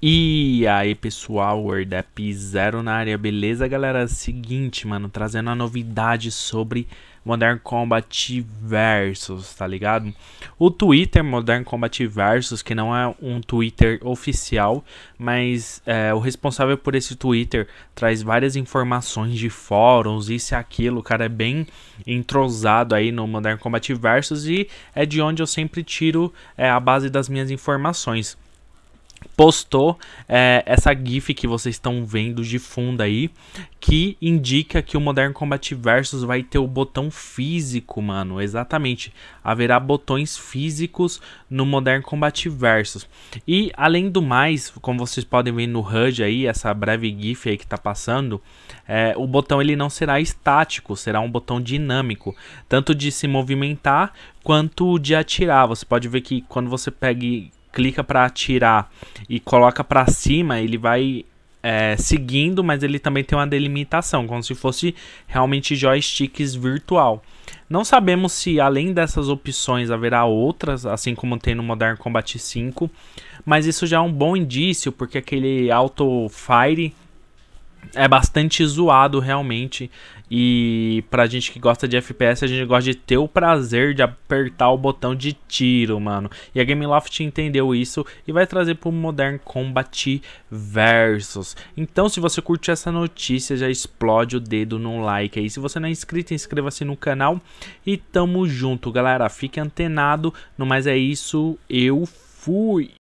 E aí pessoal, WordApp Zero na área, beleza galera? Seguinte, mano, trazendo a novidade sobre Modern Combat Versus, tá ligado? O Twitter Modern Combat Versus, que não é um Twitter oficial, mas é, o responsável por esse Twitter traz várias informações de fóruns, isso e aquilo, o cara é bem entrosado aí no Modern Combat Versus e é de onde eu sempre tiro é, a base das minhas informações postou é, essa GIF que vocês estão vendo de fundo aí, que indica que o Modern Combat Versus vai ter o botão físico, mano. Exatamente, haverá botões físicos no Modern Combat Versus. E além do mais, como vocês podem ver no HUD aí, essa breve GIF aí que tá passando, é, o botão ele não será estático, será um botão dinâmico, tanto de se movimentar quanto de atirar. Você pode ver que quando você pega clica para atirar e coloca para cima, ele vai é, seguindo, mas ele também tem uma delimitação, como se fosse realmente joysticks virtual. Não sabemos se além dessas opções haverá outras, assim como tem no Modern Combat 5, mas isso já é um bom indício, porque aquele Auto Fire é bastante zoado realmente. E pra gente que gosta de FPS, a gente gosta de ter o prazer de apertar o botão de tiro, mano. E a Gameloft entendeu isso e vai trazer pro Modern Combat Versus. Então, se você curte essa notícia, já explode o dedo no like aí. Se você não é inscrito, inscreva-se no canal. E tamo junto, galera. Fique antenado. No mais é isso, eu fui.